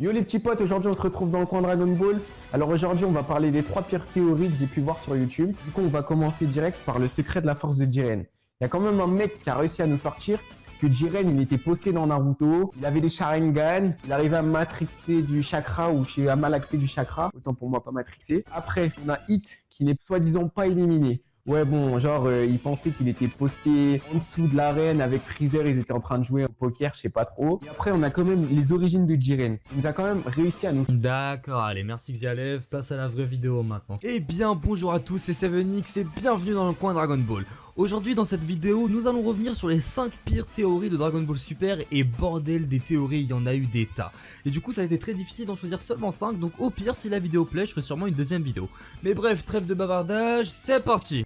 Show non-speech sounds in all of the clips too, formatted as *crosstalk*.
Yo les petits potes, aujourd'hui on se retrouve dans le coin Dragon Ball. Alors aujourd'hui on va parler des trois pires théories que j'ai pu voir sur YouTube. Du coup on va commencer direct par le secret de la force de Jiren. Il y a quand même un mec qui a réussi à nous sortir que Jiren il était posté dans Naruto, il avait des Sharingan, il arrivait à matrixer du chakra ou à malaxer du chakra, autant pour moi pas matrixer. Après on a Hit qui n'est soi-disant pas éliminé. Ouais, bon, genre, euh, il pensait qu'il était posté en dessous de l'arène avec Freezer, ils étaient en train de jouer au poker, je sais pas trop. Et après, on a quand même les origines de Jiren. Il nous a quand même réussi à nous... D'accord, allez, merci Xialev, passe à la vraie vidéo maintenant. Eh bien, bonjour à tous, c'est 7X et bienvenue dans le coin Dragon Ball. Aujourd'hui, dans cette vidéo, nous allons revenir sur les 5 pires théories de Dragon Ball Super et bordel des théories, il y en a eu des tas. Et du coup, ça a été très difficile d'en choisir seulement 5, donc au pire, si la vidéo plaît, je ferai sûrement une deuxième vidéo. Mais bref, trêve de bavardage, c'est parti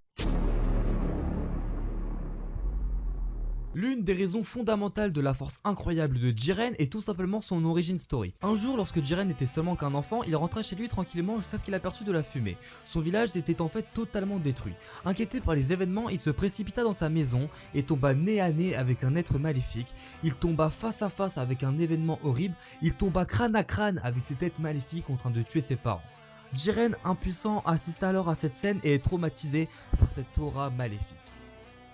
L'une des raisons fondamentales de la force incroyable de Jiren est tout simplement son origin story. Un jour, lorsque Jiren était seulement qu'un enfant, il rentrait chez lui tranquillement jusqu'à ce qu'il aperçut de la fumée. Son village était en fait totalement détruit. Inquiété par les événements, il se précipita dans sa maison et tomba nez à nez avec un être maléfique. Il tomba face à face avec un événement horrible. Il tomba crâne à crâne avec cette tête maléfique en train de tuer ses parents. Jiren, impuissant, assiste alors à cette scène et est traumatisé par cette aura maléfique.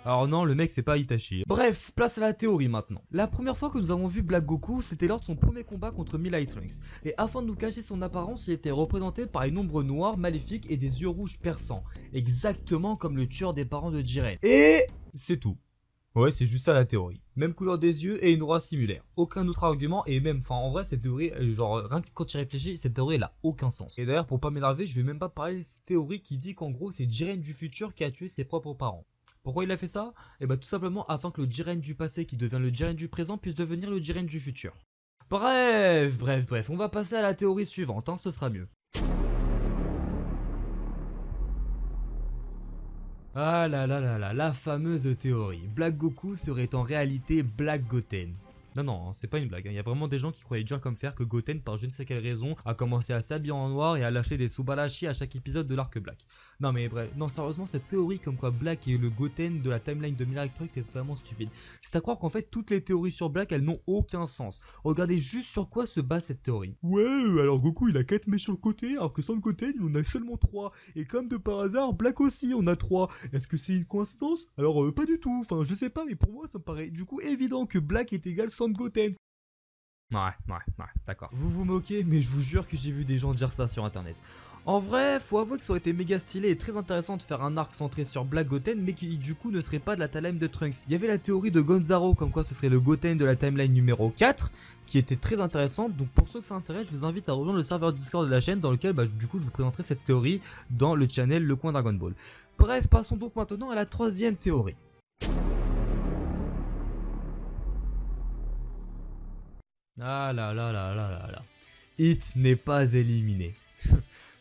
Alors non, le mec c'est pas Itachi. Bref, place à la théorie maintenant. La première fois que nous avons vu Black Goku, c'était lors de son premier combat contre Milai Trunks. Et afin de nous cacher son apparence, il était représenté par une ombre noire maléfique et des yeux rouges perçants. Exactement comme le tueur des parents de Jiren. Et c'est tout. Ouais, c'est juste ça la théorie. Même couleur des yeux et une aura similaire. Aucun autre argument et même, enfin en vrai cette théorie, euh, genre rien que quand tu réfléchis, cette théorie elle a aucun sens. Et d'ailleurs pour pas m'énerver, je vais même pas parler de cette théorie qui dit qu'en gros c'est Jiren du futur qui a tué ses propres parents. Pourquoi il a fait ça? Et eh bah tout simplement afin que le Jiren du passé qui devient le Jiren du présent puisse devenir le Jiren du futur. Bref, bref, bref, on va passer à la théorie suivante, hein, ce sera mieux. Ah là là là là, la fameuse théorie. Black Goku serait en réalité Black Goten. Non, non, hein, c'est pas une blague. Hein. Il y a vraiment des gens qui croyaient dur comme fer que Goten, par je ne sais quelle raison, a commencé à s'habiller en noir et à lâcher des Subarashi à chaque épisode de l'arc Black. Non, mais bref, non, sérieusement, cette théorie comme quoi Black est le Goten de la timeline de Miracle c'est totalement stupide. C'est à croire qu'en fait, toutes les théories sur Black, elles n'ont aucun sens. Regardez juste sur quoi se base cette théorie. Ouais, alors Goku, il a 4 mèches sur le côté, alors que sans le Goten, il en a seulement 3. Et comme de par hasard, Black aussi, on a 3. Est-ce que c'est une coïncidence? Alors, euh, pas du tout. Enfin, je sais pas, mais pour moi, ça me paraît du coup évident que Black est égal sans Goten. Ouais, ouais, ouais, d'accord. Vous vous moquez, mais je vous jure que j'ai vu des gens dire ça sur internet. En vrai, faut avouer que ça aurait été méga stylé et très intéressant de faire un arc centré sur Black Goten, mais qui du coup ne serait pas de la timeline de Trunks. Il y avait la théorie de Gonzaro, comme quoi ce serait le Goten de la timeline numéro 4, qui était très intéressante. Donc pour ceux que ça intéresse, je vous invite à rejoindre le serveur Discord de la chaîne, dans lequel bah, du coup je vous présenterai cette théorie dans le channel Le Coin Dragon Ball. Bref, passons donc maintenant à la troisième théorie. Ah là là là là là là. Hit n'est pas éliminé. *laughs*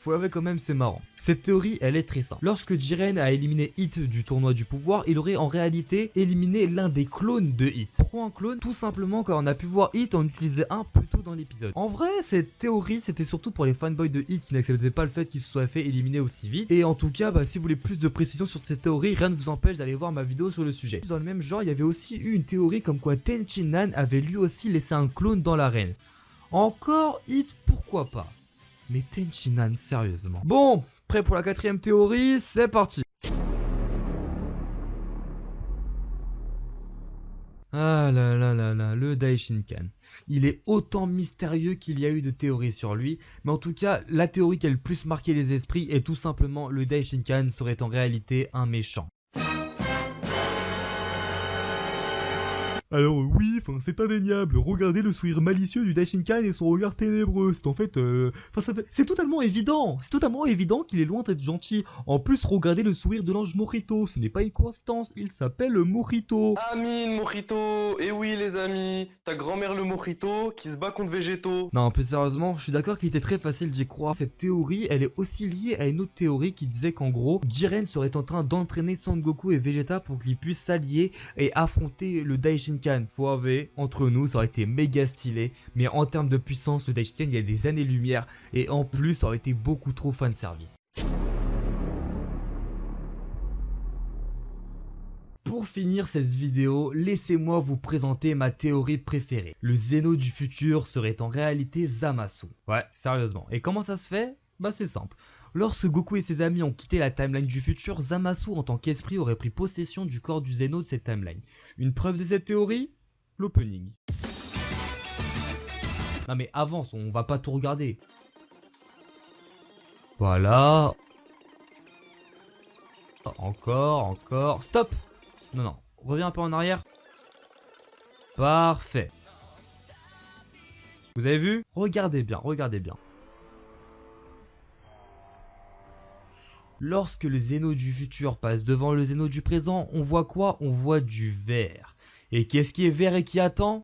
Faut avouer quand même c'est marrant. Cette théorie elle est très simple. Lorsque Jiren a éliminé Hit du tournoi du pouvoir, il aurait en réalité éliminé l'un des clones de Hit. Pourquoi un clone? Tout simplement car on a pu voir Hit en utiliser un plus tôt dans l'épisode. En vrai cette théorie c'était surtout pour les fanboys de Hit qui n'acceptaient pas le fait qu'il se soit fait éliminer aussi vite. Et en tout cas bah, si vous voulez plus de précision sur cette théorie, rien ne vous empêche d'aller voir ma vidéo sur le sujet. Dans le même genre il y avait aussi eu une théorie comme quoi Tenchinan avait lui aussi laissé un clone dans l'arène. Encore Hit pourquoi pas? Mais Tenchinan, sérieusement. Bon, prêt pour la quatrième théorie, c'est parti Ah là là là là, le Daishinkan. Il est autant mystérieux qu'il y a eu de théories sur lui, mais en tout cas, la théorie qui a le plus marqué les esprits est tout simplement le Daishinkan serait en réalité un méchant. Alors oui, enfin c'est indéniable, regardez le sourire malicieux du Daishinkan et son regard ténébreux, c'est en fait... Euh... c'est totalement évident, c'est totalement évident qu'il est loin d'être gentil. En plus, regardez le sourire de l'ange Morito, ce n'est pas une coïncidence, il s'appelle Morito. Amine Morito, et eh oui les amis, ta grand-mère le Morito qui se bat contre Végéto. Non, plus sérieusement, je suis d'accord qu'il était très facile d'y croire. Cette théorie, elle est aussi liée à une autre théorie qui disait qu'en gros, Jiren serait en train d'entraîner Son Goku et Vegeta pour qu'ils puissent s'allier et affronter le Daishinkan avouer, entre nous, ça aurait été méga stylé. Mais en termes de puissance, le Daishiken, il y a des années-lumière. Et en plus, ça aurait été beaucoup trop fan service. pour finir cette vidéo, laissez-moi vous présenter ma théorie préférée. Le Zeno du futur serait en réalité Zamasu. Ouais, sérieusement. Et comment ça se fait? Bah c'est simple. Lorsque Goku et ses amis ont quitté la timeline du futur, Zamasu en tant qu'esprit aurait pris possession du corps du Zeno de cette timeline. Une preuve de cette théorie L'opening. Non mais avance, on va pas tout regarder. Voilà. Encore, encore. Stop Non, non. Reviens un peu en arrière. Parfait. Vous avez vu? Regardez bien, regardez bien. Lorsque le Zéno du futur passe devant le Zéno du présent, on voit quoi? On voit du vert. Et qu'est-ce qui est vert et qui attend?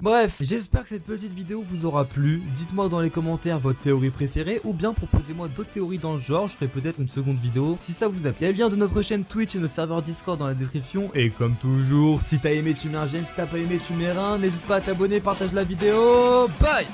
Bref, j'espère que cette petite vidéo vous aura plu. Dites-moi dans les commentaires votre théorie préférée ou bien proposez-moi d'autres théories dans le genre. Je ferai peut-être une seconde vidéo si ça vous a plu. Il y a le lien de notre chaîne Twitch et notre serveur Discord dans la description. Et comme toujours, si t'as aimé, tu mets un j'aime. Si t'as pas aimé, tu mets un. N'hésite pas à t'abonner, partage la vidéo. Bye